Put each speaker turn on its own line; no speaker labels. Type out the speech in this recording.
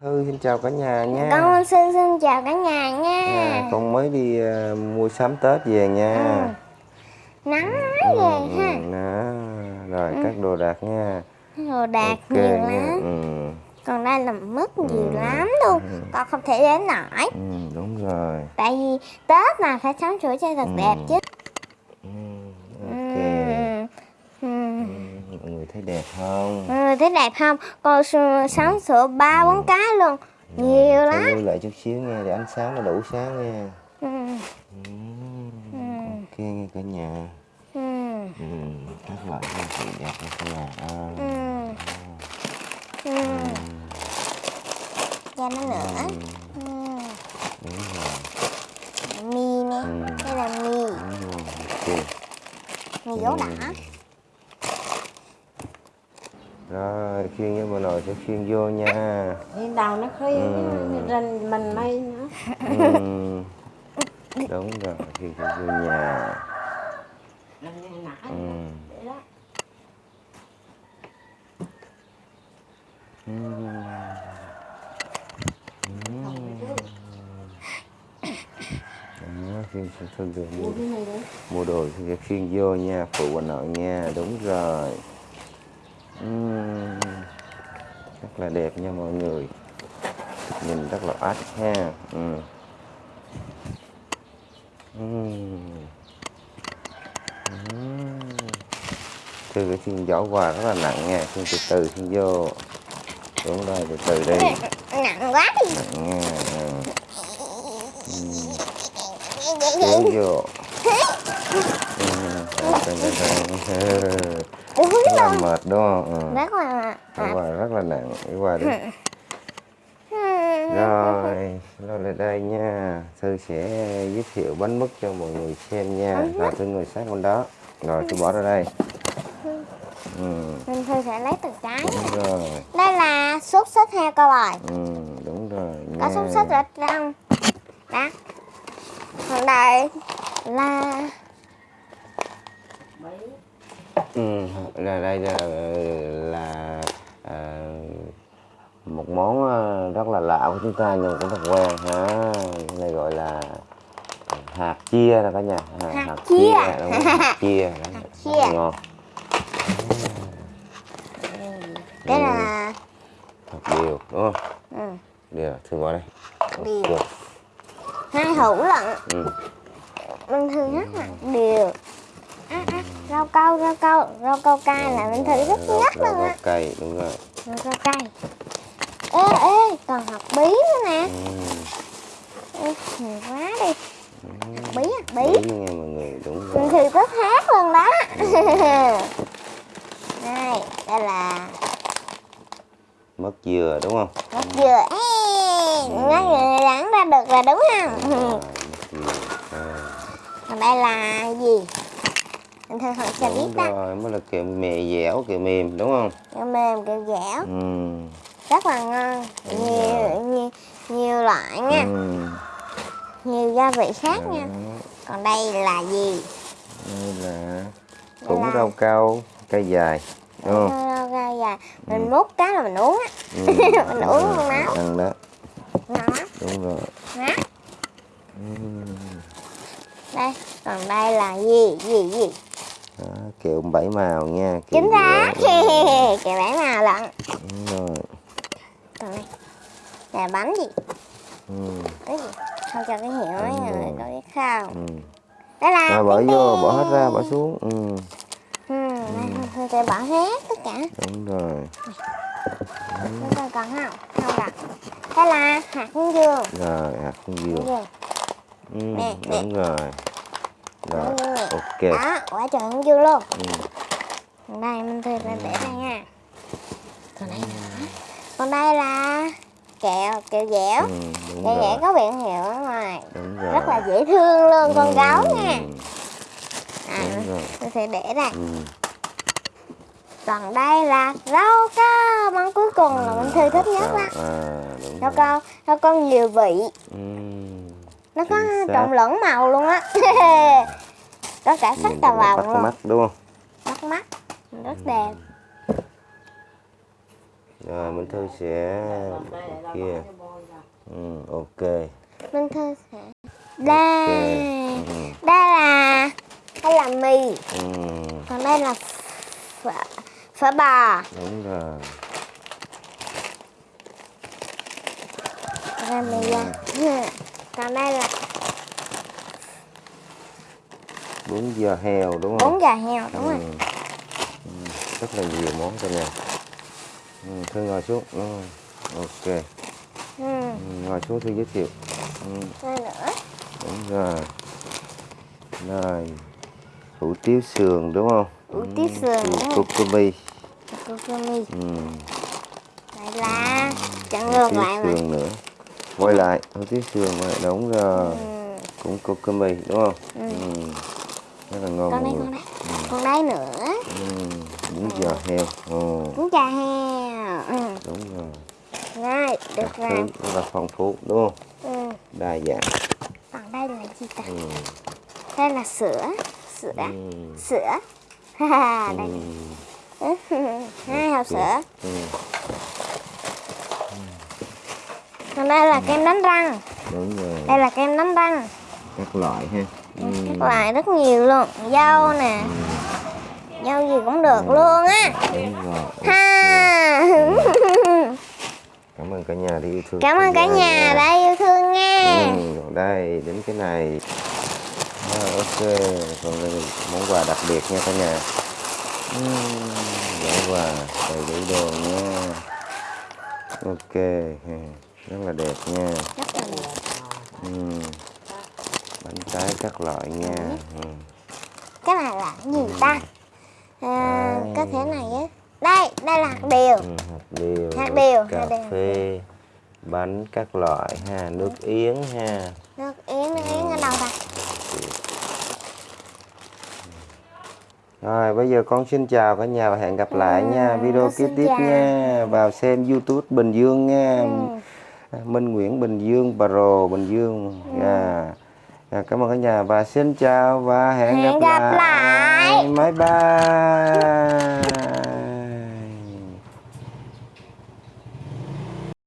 Thư xin chào cả nhà nha.
Con xin xin chào cả nhà nha.
À, con mới đi à, mua sắm Tết về nha.
Ừ. Nắng quá
Ừ,
về
ừ,
ha.
đó. Rồi các đồ đạc nha.
Đồ đạc
Ok
nhiều
nha.
lắm.
Ừ,
Còn đây là mứt nhiều lắm luôn. Con không thể đến nổi.
ừ, đúng rồi.
Tại vì Tết mà phải sắm sửa cho thật
Ừ.
đẹp chứ.
Ừ,
Ừ.
ok.
Ừ.
Ừ, mọi người thấy đẹp không?
Ừ, thấy đẹp không? Con s- sắm sửa ba bốn cái luôn. Nhiều
Thôi
lắm.
lưu lại chút xíu nha để ánh sáng nó đủ sáng nha.
Ừ.
Ừ, ok nha cả nhà.
Ừ.
Ừ, các loại hoa thị đẹp như thế nào? À,
Ừ. Ừ. Cho nó nữa.
ừ,
Ừ. Mì nè.
Ừ.
Đây là mì.
Ok.
Mì gấu đỏ.
Rồi, khiên với bà nội sẽ khiên vô nha.
Thì đầu nó khuyên
Ừ.
rình mình mây nữa
Ừm, Đúng rồi, khiên sẽ vô nhà. Khiên thương được mua, mua đồ thì sẽ khiên vô nha, phụ bà nội nha, đúng rồi. Ừm, Rất là đẹp nha mọi người. Nhìn rất là ách ha. Ừ. Ừm. Ừm. Từ cái xin giỏ quà rất là nặng nha, xin từ từ xin vô. Đúng rồi, từ từ đi.
Nặng quá đi.
Nặng nha. ừ. Kéo vô. Ừm,
Đúng
Rất là
rồi.
mệt đúng không? Ừ.
Rất là
Cái quà rất là nặng, cái quà đi. Rồi, rồi lại đây nha. Thư sẽ giới thiệu bánh mứt cho mọi người xem nha. Rồi Thư ngồi sát bên đó. Rồi Thư bỏ ra đây. Ừ,
Mình Thư sẽ lấy từng cái.
đúng rồi.
Đây là xúc xích heo cao bòi.
Ừ, đúng rồi nha.
Có xúc xích ở trong. Đó. Còn đây là
bảy
Ừ, là đây là, là à, một món à, rất là lạ của chúng ta nhưng cũng thật quen ha. Cái này gọi là hạt chia đó cả nhà. À,
Hạt chia.
đúng không? Hạt chia. Đó,
Hạt
rất
chia.
là ngon.
đây là
Thật điều đúng không?
ừ,
Điều, thử vào đây.
điều. Hai hũ lận.
Ừ.
Mình Thư rất là điều. À, à, rau câu, rau câu, rau câu cay là mình Thư rất
Rau-
nhất
rau-
luôn
rau
á.
cây đúng rồi.
Rau câu cay. Ê, ê, còn hạt bí nữa nè.
Ừ.
Ê, nhiều quá đi. Hạt bí, hạt bí.
Bí nha mọi người đúng rồi.
Mình Thư rất hát luôn đó. đây, đây là
Mất dừa đúng không?
Mất dừa Ê, Nói người đoán ra được là đúng không. Còn đây là gì Mình thường hỏi cho biết đó
rồi, mới là kẹo mè dẻo, kẹo mềm đúng không?
Kẹo mềm, kẹo dẻo
Ừ.
Rất là ngon
Đúng
Nhiều,
rồi.
nhiều, nhiều loại nha
Ừ.
Nhiều gia vị khác
Đó.
nha Còn đây là gì
Đây là cũng
là-
rau câu, cây dài đúng không?
Rau gai dài Mình múc cái là mình uống á
Ừ.
Mình uống luôn đó
Ăn đó,
Ngon
đúng rồi.
Đó.
Ừ.
Đây Còn đây là gì Gì gì
Đó, kẹo bảy màu nha. kẹo
Chính xác. Kẹo bán nào lận
rồi.
Còn đây Là bánh gì
Ừ.
cái gì không cho cái mấy
Đúng
người
rồi.
có biết không
Ừ.
đây là
Rồi bỏ
cái
vô, bỏ hết ra, bỏ xuống. Ừ.
ừ, thôi tôi bỏ hết tất cả
Đúng rồi.
chúng ta còn không không đặt đây là hạt hướng dương
Rồi, hạt
hướng dương
Ừ.
Nè, nè.
Đúng rồi. Rồi, ok.
đó quả trời hướng dương luôn
Ừ.
đây mình thư ra để đây nha còn đây nữa còn đây là kẹo kẹo dẻo
Ừ,
kẹo dẻo
rồi.
có biển hiệu ở ngoài
Đúng rồi.
rất là dễ thương luôn con
Ừ.
gấu nha à, tôi sẽ để đây
Ừ.
còn đây là rau câu món cuối cùng là mình thư thích nhất đó
À, đúng
rau câu rau câu nhiều vị
Ừ.
nó có trộn lẫn màu luôn á. Có cả sắc
bắt
vàng luôn.
mắt đúng không?
bắt mắt. Rất đẹp.
Rồi Minh Thư sẽ kia. Ừ, ok.
Minh Thư sẽ đây
Ừ.
đây là đây là mì.
Ừ,
còn đây là phở phở bò.
Đúng rồi.
Là mì da còn đây là
bún giò heo đúng không?
Bún giò heo đúng rồi.
Ừ. Ừ, rất là nhiều món cả nhà ừ, Thư ngồi xuống. Ừ, ok.
Ừ.
ừ, ngồi xuống Thư giới thiệu. Ừ,
đây nữa.
Đúng rồi. Rồi. Hủ tiếu sườn đúng không?
Hủ tiếu sườn.
Kokumi
Kokumi
ừ.
đây là chặn ngược lại mà.
sườn nữa quay lại hủ tiếu sườn quay lại đúng rồi
ừ.
cũng Kokumi đúng không
Ừ.
ừ. rất là ngon
con đây con
người.
đây con đây nữa
ừ. bún giò heo ồ
bún chả heo ừ.
đúng rồi
Rồi, được
Các
rồi.
rất là phong phú đúng không
Ừ.
đa dạng
Còn đây là gì ta?
ừ.
Đây là sữa. Sữa.
Ừ.
Sữa. Đây.
Ừ.
Hai hộp sữa.
Ừ.
Còn đây là kem đánh răng.
đúng rồi
Đây là kem đánh răng.
các loại ha ừ.
Các loại rất nhiều luôn. Dâu nè. Dâu gì cũng được luôn á. Ha.
cảm ơn cả nhà đi yêu thương
Cảm ơn cả nhà đã yêu thương nha.
ừ. đây đến cái này à, ok còn đây là món quà đặc biệt nha cả nhà ừ. món quà đầy đủ đồ nha ok. Rất là đẹp nha
Rất là đẹp.
ừ. bánh trái các loại nha ừ.
Cái này là gì ta? À,
Đây.
có thể này á. Đây, đây là hạt điều.
Ừ, hạt điều
Hạt điều,
cà
hạt điều.
phê bánh các loại ha nước yến ha
Nước yến, nước yến ở đâu ta?
Rồi bây giờ con xin chào cả nhà và hẹn gặp lại nha video kế tiếp
chào.
nha vào xem YouTube Bình Dương nha
Ừ.
Minh Nguyễn Bình Dương Pro Bình Dương Dạ. Dạ, cảm ơn cả nhà và xin chào và hẹn,
Hẹn gặp lại.
bye bye